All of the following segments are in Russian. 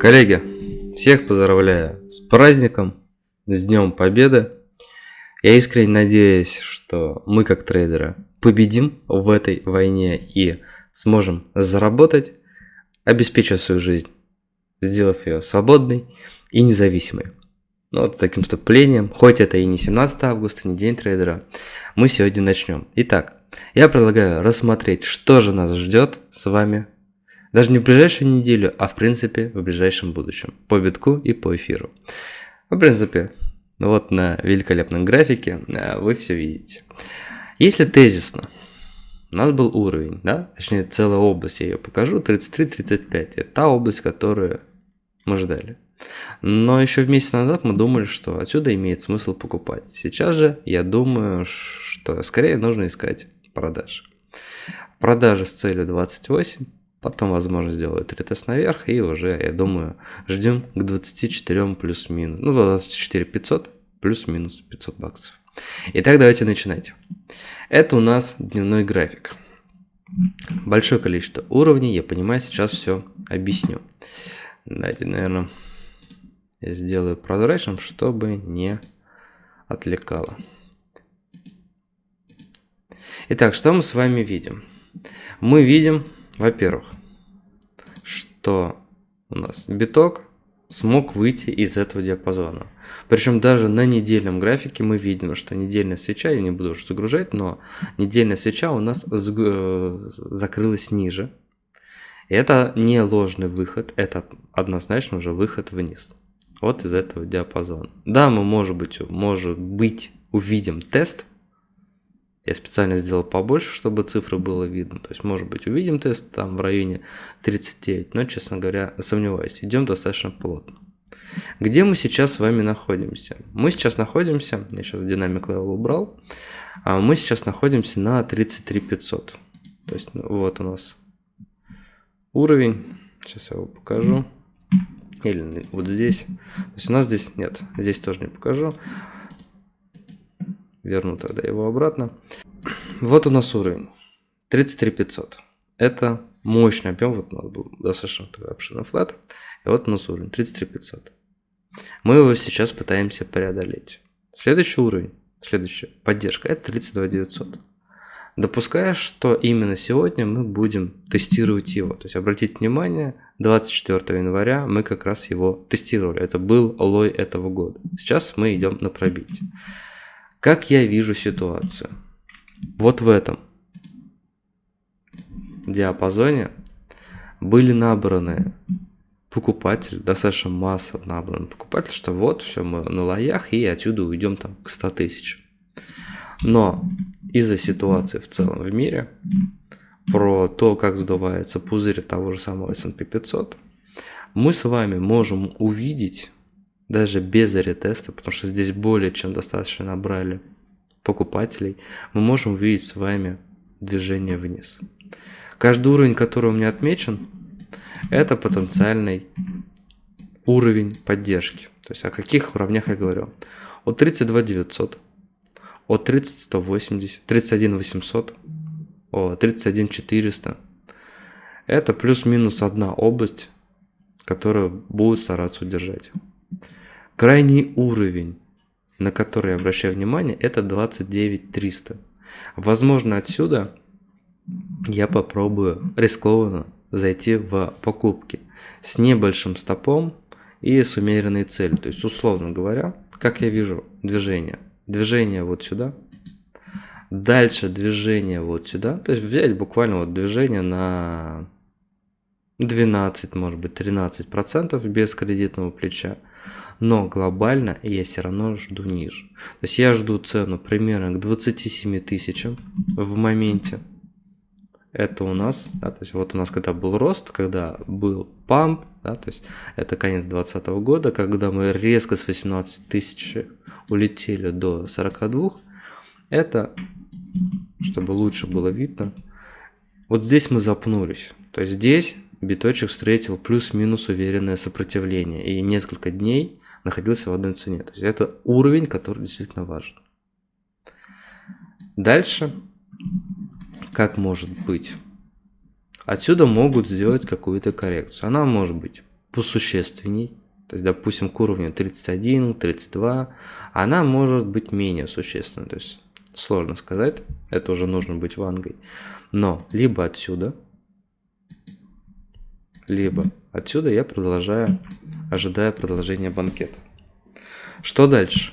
Коллеги, всех поздравляю с праздником, с Днем Победы. Я искренне надеюсь, что мы как трейдеры победим в этой войне и сможем заработать, обеспечив свою жизнь, сделав ее свободной и независимой. Ну вот таким вступлением, хоть это и не 17 августа, не день трейдера, мы сегодня начнем. Итак, я предлагаю рассмотреть, что же нас ждет с вами даже не в ближайшую неделю, а в принципе в ближайшем будущем. По битку и по эфиру. В принципе, вот на великолепном графике э, вы все видите. Если тезисно, у нас был уровень, да, точнее целая область, я ее покажу, 33-35, это та область, которую мы ждали. Но еще в месяц назад мы думали, что отсюда имеет смысл покупать. Сейчас же я думаю, что скорее нужно искать продажи. Продажи с целью 28, Потом, возможно, сделают ретест наверх, и уже, я думаю, ждем к 24 плюс-минус. Ну, 24 500 плюс-минус 500 баксов. Итак, давайте начинать. Это у нас дневной график. Большое количество уровней, я понимаю, сейчас все объясню. Давайте, наверное, я сделаю прозрачным, чтобы не отвлекало. Итак, что мы с вами видим? Мы видим во-первых, что у нас биток смог выйти из этого диапазона. Причем даже на недельном графике мы видим, что недельная свеча, я не буду уже загружать, но недельная свеча у нас э, закрылась ниже. Это не ложный выход, это однозначно уже выход вниз. Вот из этого диапазона. Да, мы может быть, может быть увидим тест, я специально сделал побольше, чтобы цифры было видно. То есть, может быть, увидим тест там в районе 39, но, честно говоря, сомневаюсь. Идем достаточно плотно. Где мы сейчас с вами находимся? Мы сейчас находимся, я сейчас dynamic level убрал, а мы сейчас находимся на 33 500. То есть, ну, вот у нас уровень, сейчас я его покажу, или вот здесь. То есть у нас здесь нет, здесь тоже не покажу. Верну тогда его обратно. Вот у нас уровень. 33 500. Это мощный объем. Вот у нас был достаточно такой обширный флат. И вот у нас уровень 33 500. Мы его сейчас пытаемся преодолеть. Следующий уровень, следующая поддержка, это 32 900. Допуская, что именно сегодня мы будем тестировать его. То есть обратите внимание, 24 января мы как раз его тестировали. Это был лой этого года. Сейчас мы идем на пробитие. Как я вижу ситуацию? Вот в этом диапазоне были набраны покупатели, достаточно масса набран покупатель, что вот все мы на лоях и отсюда уйдем там к 100 тысяч. Но из-за ситуации в целом в мире, про то, как сдувается пузырь того же самого S&P 500, мы с вами можем увидеть даже без ретеста, потому что здесь более чем достаточно набрали покупателей, мы можем увидеть с вами движение вниз. Каждый уровень, который у меня отмечен, это потенциальный уровень поддержки. То есть о каких уровнях я говорю? От 32 900, от 30 180, 31 800, о 31 400. Это плюс-минус одна область, которую будут стараться удержать. Крайний уровень, на который обращаю внимание, это 29 300. Возможно, отсюда я попробую рискованно зайти в покупки с небольшим стопом и с умеренной целью. То есть, условно говоря, как я вижу движение. Движение вот сюда. Дальше движение вот сюда. То есть взять буквально вот движение на 12, может быть 13% без кредитного плеча но глобально я все равно жду ниже. То есть я жду цену примерно к 27 тысячам в моменте. Это у нас, да, то есть вот у нас когда был рост, когда был памп, да, то есть это конец 2020 года, когда мы резко с 18 тысяч улетели до 42, это, чтобы лучше было видно, вот здесь мы запнулись. То есть здесь биточек встретил плюс-минус уверенное сопротивление. И несколько дней находился в одной цене. То есть это уровень, который действительно важен. Дальше, как может быть? Отсюда могут сделать какую-то коррекцию. Она может быть посущественней, то есть, допустим, к уровню 31, 32, она может быть менее существенной. То есть, сложно сказать, это уже нужно быть вангой. Но либо отсюда, либо отсюда я продолжаю, ожидая продолжения банкета. Что дальше?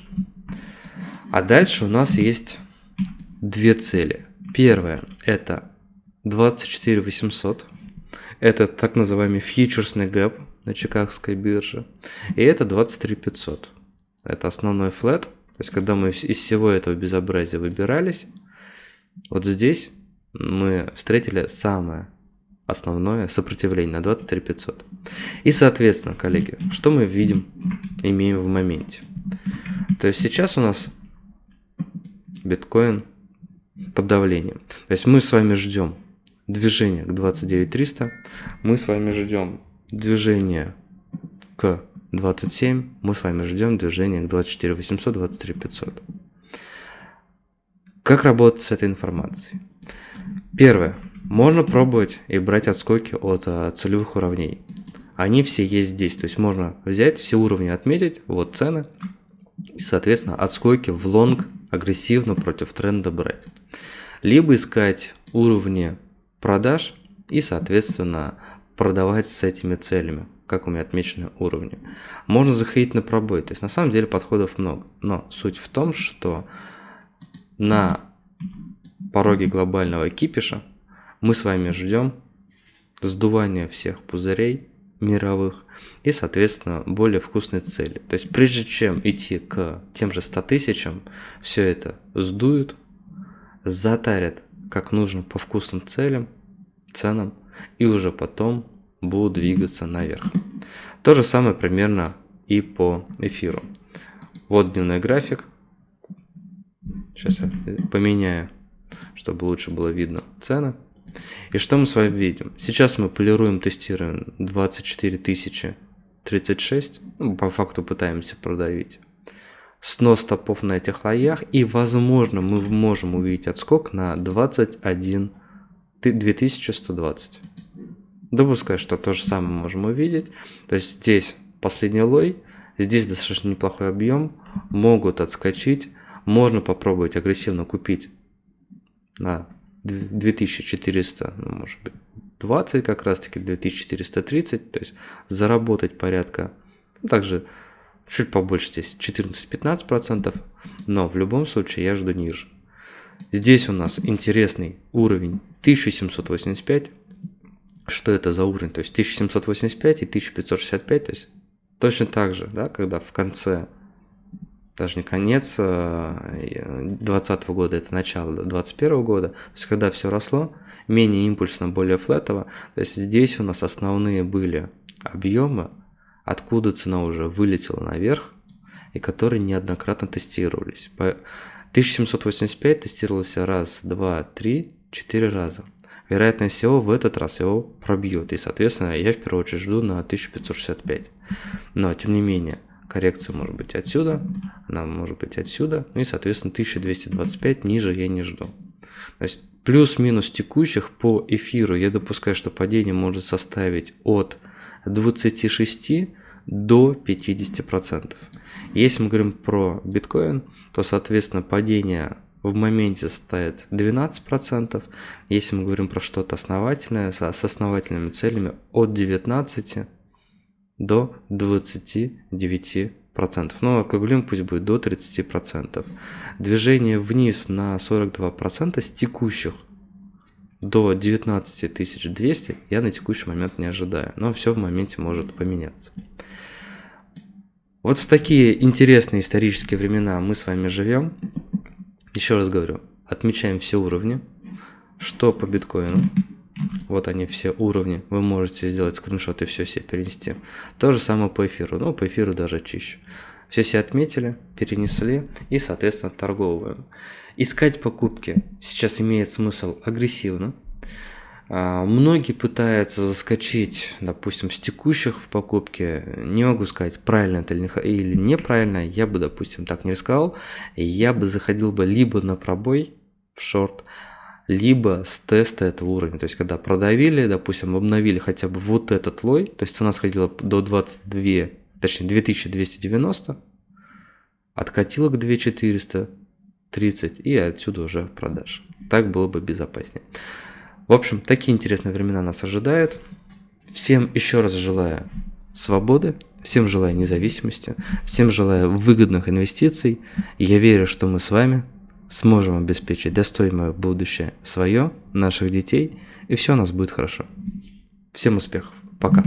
А дальше у нас есть две цели. Первая – это 24 800. Это так называемый фьючерсный гэп на Чикагской бирже. И это 23 500. Это основной флет. То есть, когда мы из всего этого безобразия выбирались, вот здесь мы встретили самое основное сопротивление на 23 500. И, соответственно, коллеги, что мы видим, имеем в моменте? То есть сейчас у нас биткоин под давлением. То есть мы с вами ждем движение к 29 300, мы с вами ждем движение к 27, мы с вами ждем движение к 24 800, 23 500. Как работать с этой информацией? Первое. Можно пробовать и брать отскоки от а, целевых уровней. Они все есть здесь. То есть можно взять все уровни, отметить, вот цены, и, соответственно, отскоки в лонг агрессивно против тренда брать. Либо искать уровни продаж и, соответственно, продавать с этими целями, как у меня отмечены уровни. Можно заходить на пробой, то есть на самом деле подходов много. Но суть в том, что на пороге глобального кипиша мы с вами ждем сдувания всех пузырей мировых и, соответственно, более вкусной цели. То есть прежде чем идти к тем же 100 тысячам, все это сдуют, затарят как нужно по вкусным целям, ценам, и уже потом будут двигаться наверх. То же самое примерно и по эфиру. Вот дневной график. Сейчас я поменяю, чтобы лучше было видно цены. И что мы с вами видим? Сейчас мы полируем, тестируем 24 тысячи 36. Ну, по факту пытаемся продавить. Снос стопов на этих лоях. И возможно мы можем увидеть отскок на 21 2120. Допускаю, что то же самое можем увидеть. То есть здесь последний лой, здесь достаточно неплохой объем, могут отскочить. Можно попробовать агрессивно купить на 2400, ну, может быть, 20 как раз таки, 2430, то есть заработать порядка, ну, также чуть побольше здесь, 14-15%, но в любом случае я жду ниже. Здесь у нас интересный уровень 1785, что это за уровень, то есть 1785 и 1565, то есть точно так же, да, когда в конце, даже не конец 2020 э, года, это начало 2021 года, то есть когда все росло, менее импульсно, более флетово, то есть здесь у нас основные были объемы, откуда цена уже вылетела наверх, и которые неоднократно тестировались. 1785 тестировался раз, два, три, четыре раза вероятнее всего в этот раз его пробьет. И, соответственно, я в первую очередь жду на 1565. Но, тем не менее, коррекция может быть отсюда, она может быть отсюда, ну и, соответственно, 1225 ниже я не жду. То есть плюс-минус текущих по эфиру я допускаю, что падение может составить от 26 до 50%. Если мы говорим про биткоин, то, соответственно, падение в моменте составит 12%. Если мы говорим про что-то основательное, с основательными целями от 19 до 29%. Но округлим пусть будет до 30%. Движение вниз на 42% с текущих до 19 200 я на текущий момент не ожидаю. Но все в моменте может поменяться. Вот в такие интересные исторические времена мы с вами живем. Еще раз говорю, отмечаем все уровни. Что по биткоину? Вот они все уровни. Вы можете сделать скриншот и все себе перенести. То же самое по эфиру. Ну, по эфиру даже чище. Все себе отметили, перенесли и, соответственно, торговываем. Искать покупки сейчас имеет смысл агрессивно. А, многие пытаются заскочить, допустим, с текущих в покупке. Не могу сказать, правильно это или неправильно. Я бы, допустим, так не рисковал. Я бы заходил бы либо на пробой в шорт, либо с теста этого уровня. То есть, когда продавили, допустим, обновили хотя бы вот этот лой, то есть цена сходила до 22, точнее 2290, откатила к 2430 и отсюда уже продаж. Так было бы безопаснее. В общем, такие интересные времена нас ожидают. Всем еще раз желаю свободы, всем желаю независимости, всем желаю выгодных инвестиций. Я верю, что мы с вами сможем обеспечить достойное будущее свое, наших детей, и все у нас будет хорошо. Всем успехов. Пока.